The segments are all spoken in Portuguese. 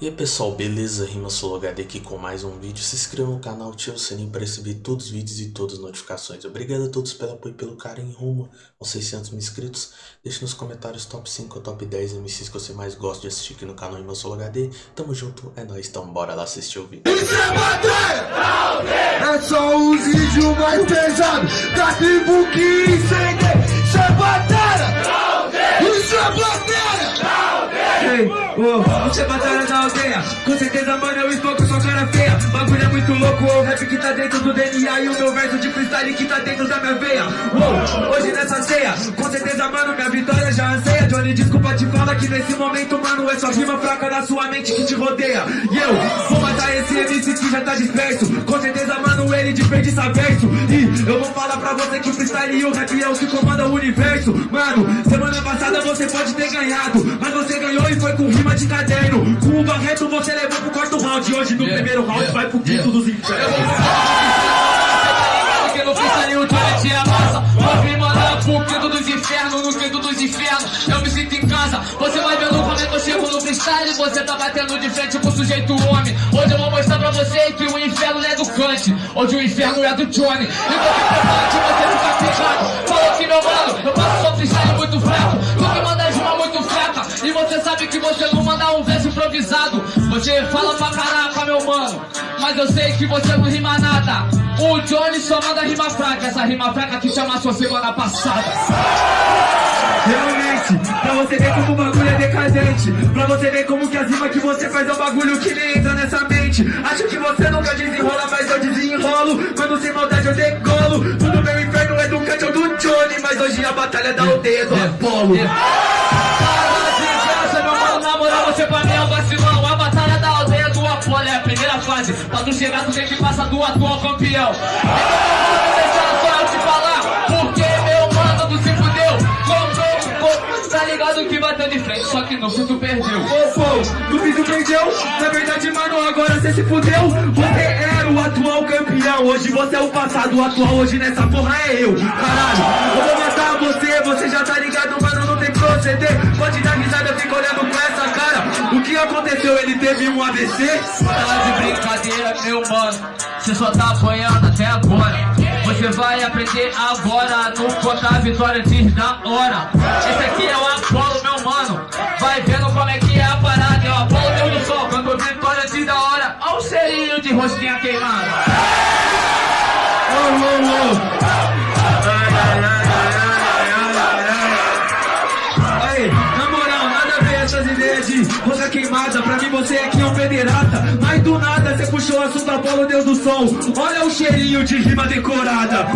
E aí pessoal, beleza? Rima HD aqui com mais um vídeo. Se inscreva no canal, ative o sininho para receber todos os vídeos e todas as notificações. Obrigado a todos pelo apoio e pelo carinho rumo aos 600 mil inscritos. Deixe nos comentários top 5 ou top 10 MCs que você mais gosta de assistir aqui no canal Rima HD. Tamo junto, é nóis, então bora lá assistir o vídeo. É só os vídeos mais pesados da tribo que incende. Isso é batalha! Oh, você é batalha da aldeia. Com certeza, mano, eu estou com sua cara feia. Bagulho é muito louco, o rap que tá dentro do DNA E o meu verso de freestyle que tá dentro da minha veia. Oh, Hoje nessa ceia, com certeza, mano, minha vitória já anseia. Johnny, desculpa te falar que nesse momento, mano É só rima fraca na sua mente que te rodeia. E eu vou matar esse MC que já tá disperso. Com certeza, mano, ele desperdiça verso E eu vou falar pra você que freestyle e o rap é o que comanda o universo. Mano, semana passada você pode ter ganhado Mas você ganhou e foi com rima de caderno. Com o Barreto você levou pro quarto round. Hoje no Yeah, primeiro round yeah, vai pro quinto yeah. dos infernos. Porque no freestyle o Johnny tira massa Vou vir mandar pro quinto dos infernos No quinto dos infernos. Eu me sinto em casa. Você vai vendo como é que eu chego no freestyle. Você tá batendo de frente com o sujeito homem. Hoje eu vou mostrar pra você que o inferno é do Kant. Hoje o inferno é do Johnny. E você você ficar pegado Falou que meu mano Eu Você fala pra caraca meu mano Mas eu sei que você não rima nada. O Johnny só manda rima fraca Essa rima fraca que chama sua semana passada. Realmente, pra você ver como o bagulho é decadente Pra você ver como que as rimas que você faz é um bagulho que nem entra nessa mente. Acho que você nunca desenrola, mas eu desenrolo. Quando sem maldade eu decolo. Tudo meu inferno é do Kant ou do Johnny Mas hoje a batalha da aldeia é do Apolo. Para fase Pra chegar tu tem que passar do atual campeão. Que bateu de frente Só que no fim tu perdeu. Ô, pô, no fim tu perdeu Na verdade, mano, agora você se fudeu Você era o atual campeão. Hoje você é o passado, o atual hoje nessa porra é eu Caralho, eu vou matar você Você já tá ligado, mano, não tem proceder. Pode dar Ele teve um AVC? Tá de brincadeira, meu mano. Você só tá apanhando até agora. Você vai aprender agora no contar a vitória antes da hora. Esse aqui é o Apolo, meu mano. Vai vendo como é que é a parada. É o Apolo Deus do Sol, quando vitória antes da hora. Olha o cheirinho de rosquinha queimada. Ô, ô. Aí, rosa queimada. Pra mim você aqui é um pederata. Mas do nada você puxou o assunto Apolo, Deus do Sol. Olha o cheirinho de rima decorada.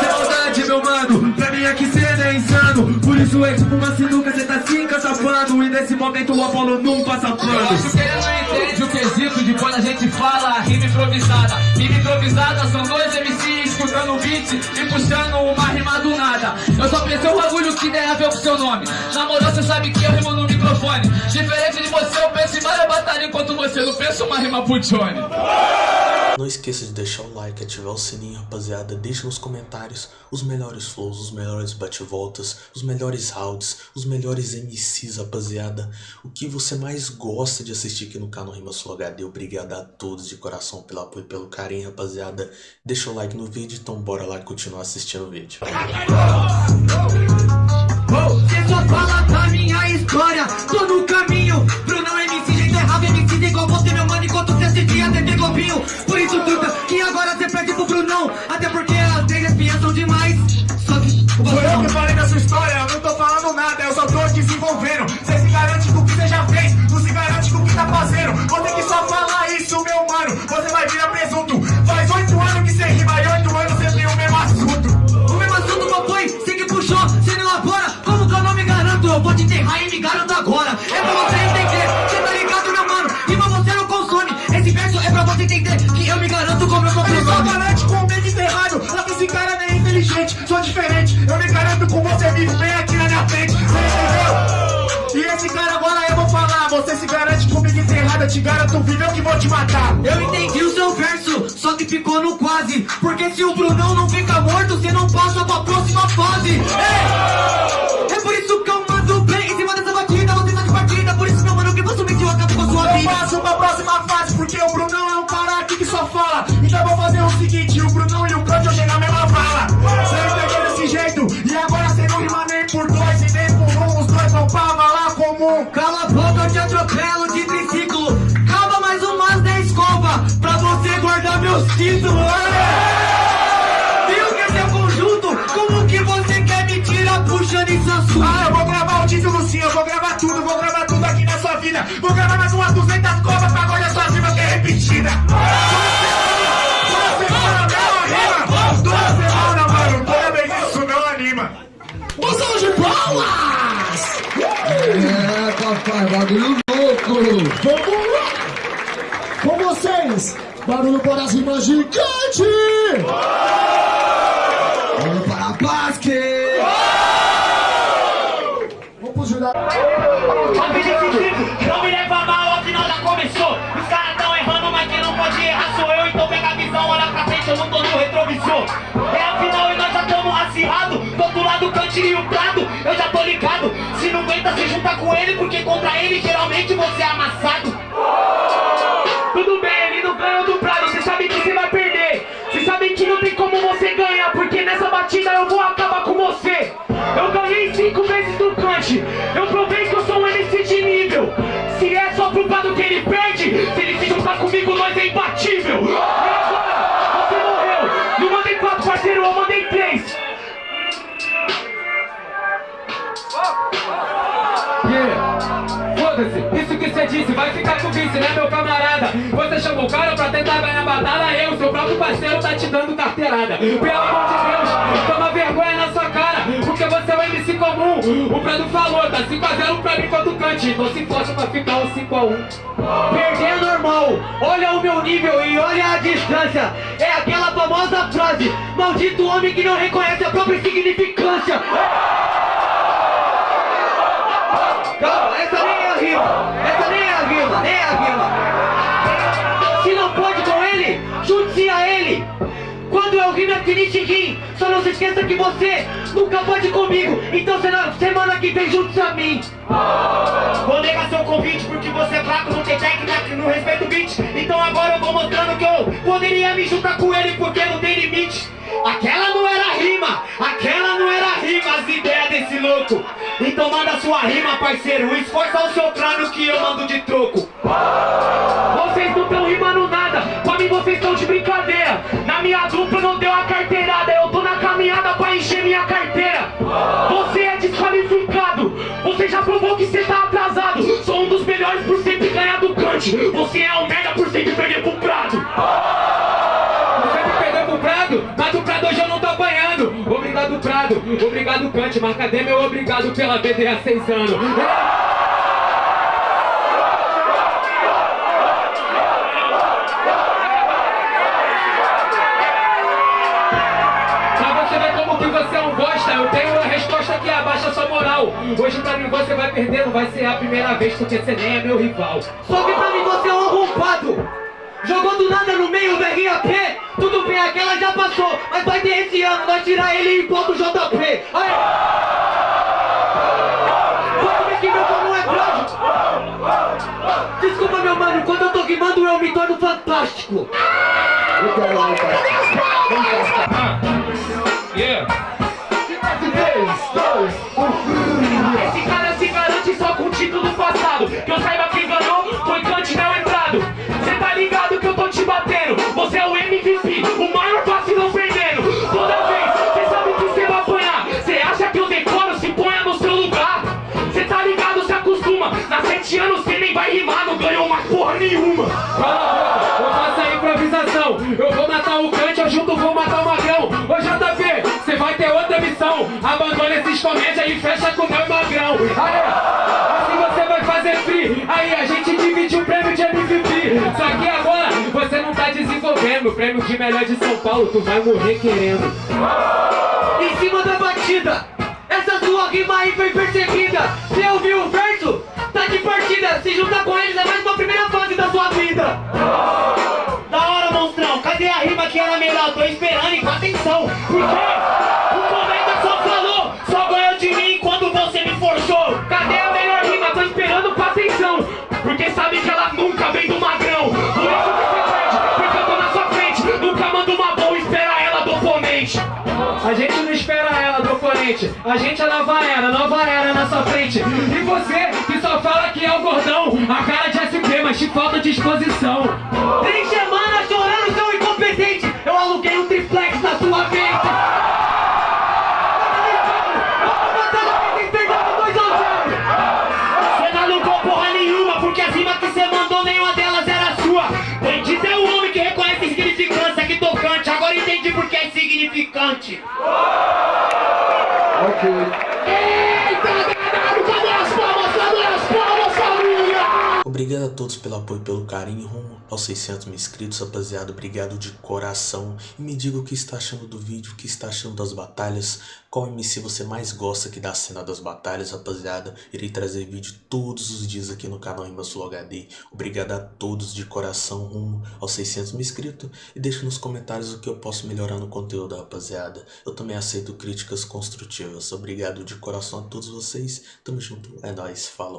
Sem maldade, meu mano. Pra mim aqui cê é insano. Por isso é tipo uma sinuca, cê tá se encachapando. E nesse momento o Apolo não passa Eu acho pano. que ele não entende o quesito de quando a gente fala rima improvisada. Rima improvisada são dois MCs escutando o beat e puxando uma rima do nada. Eu só pensei um bagulho que tem a ver com seu nome. Na moral, você sabe que eu rimo no microfone. Diferente de você, eu penso em várias batalhas enquanto você não pensa uma rima pro Johnny. Não esqueça de deixar o like, ativar o sininho, rapaziada. Deixe nos comentários os melhores flows, os melhores bate-voltas, os melhores rounds, os melhores MCs, rapaziada. O que você mais gosta de assistir aqui no canal Rima Sul HD. Obrigado a todos de coração pelo apoio e pelo carinho, rapaziada. Deixa o like no vídeo, então bora lá continuar assistindo o vídeo. Você só fala da minha história, tô no garante com o que você já fez, não se garante com o que tá fazendo. Vou ter que só falar isso, meu mano, você vai virar presunto. Faz oito anos que você rima e oito anos você tem o mesmo assunto. O mesmo assunto qual foi? Você que puxou, você não elabora Como que eu não me garanto? Eu vou te enterrar e me garanto agora É pra você entender, você tá ligado, meu mano pra você não consome Esse verso é pra você entender Que eu me garanto com meu próprio Ele só garante com o medo enterrado, só que esse cara nem é inteligente, sou diferente. Eu me garanto com você vivo bem eu te garanto vivo, que vou te matar. Eu entendi o seu verso, só que ficou no quase Porque se o Brunão não fica morto Você não passa pra próxima fase Ei! Ah, eu vou gravar o título sim, eu vou gravar tudo, vou gravar tudo aqui na sua vida. Vou gravar mais umas 200 copas pra guardar sua rima que é repetida. Toda porque contra ele geralmente você é amassado. Tudo bem, ele não ganhou do Prado, você sabe que você vai perder. Você sabe que não tem como você ganhar, porque nessa batida eu vou acabar com você. Eu ganhei cinco vezes do Kant, eu provei que eu sou um MC de nível. Se é só pro Prado que ele perde, se ele se juntar comigo, nós é imbatível. E agora, você morreu. Não mandei quatro, parceiro, eu mandei três. Yeah. Foda-se, isso que você disse, vai ficar com vice, né meu camarada? Você chamou o cara pra tentar ganhar batalha, eu, seu próprio parceiro, tá te dando carteirada. Pelo amor de Deus, toma vergonha na sua cara, porque você é um MC comum. O Prado falou, tá 5x0 pra mim contra o Cante, então se força pra ficar um 5x1. Perder é normal, olha o meu nível e olha a distância. É aquela famosa frase: Maldito homem que não reconhece a própria significância. Calma, essa rima. Essa nem é a rima, nem é a rima. Se não pode Rimo é finish rim. Só não se esqueça que você nunca pode comigo. Então será semana que vem junte-se a mim. Vou negar seu convite porque você é fraco, não tem técnica, não respeita o beat. Então agora eu vou mostrando que eu poderia me juntar com ele porque não tem limite. Aquela não era rima, aquela não era rima, as ideias desse louco. Então manda sua rima, parceiro, esforça o seu crânio que eu mando de troco. Você é um merda por sempre perder pro Prado. Você me perdeu pro Prado, mas do Prado hoje eu não tô apanhando. Obrigado, Prado, obrigado, Cante, mas cadê meu obrigado pela BD há seis anos? Hoje pra mim você vai perder, não vai ser a primeira vez, porque você nem é meu rival. Só que pra mim você é um arrombado. Jogou do nada no meio do RAP. Tudo bem, aquela já passou. Mas vai ter esse ano, nós tirar ele e pôr do JP. Aí. Pode ver que meu som é frágil. Desculpa, meu mano, quando eu tô rimando eu me torno fantástico. Comédia e fecha com o meu magrão. Aê, assim você vai fazer free. Aí a gente divide o prêmio de MVP. Só que agora você não tá desenvolvendo. O prêmio de melhor de São Paulo, tu vai morrer querendo. Em cima da batida. Essa sua rima aí foi perseguida. Você ouviu o verso? Tá de partida. Se juntar com eles é mais uma primeira fase da sua vida. Da hora, monstrão. Cadê a rima que era melhor? Tô esperando e com atenção. Porque o A gente é nova era, nova era na sua frente. E você que só fala que é o gordão, a cara de SP, mas te falta disposição. Três semanas chorando, seu incompetente. Eu aluguei um triplex na sua mente. Tocante. Agora entendi porque é significante. Okay. Obrigado a todos pelo apoio pelo carinho rumo aos 600 mil inscritos, rapaziada. Obrigado de coração. E me diga o que está achando do vídeo, o que está achando das batalhas. Qual MC você mais gosta aqui da cena das batalhas, rapaziada. Irei trazer vídeo todos os dias aqui no canal Sul HD. Obrigado a todos de coração rumo aos 600 mil inscritos. E deixa nos comentários o que eu posso melhorar no conteúdo, rapaziada. Eu também aceito críticas construtivas. Obrigado de coração a todos vocês. Tamo junto. É nóis. Falou.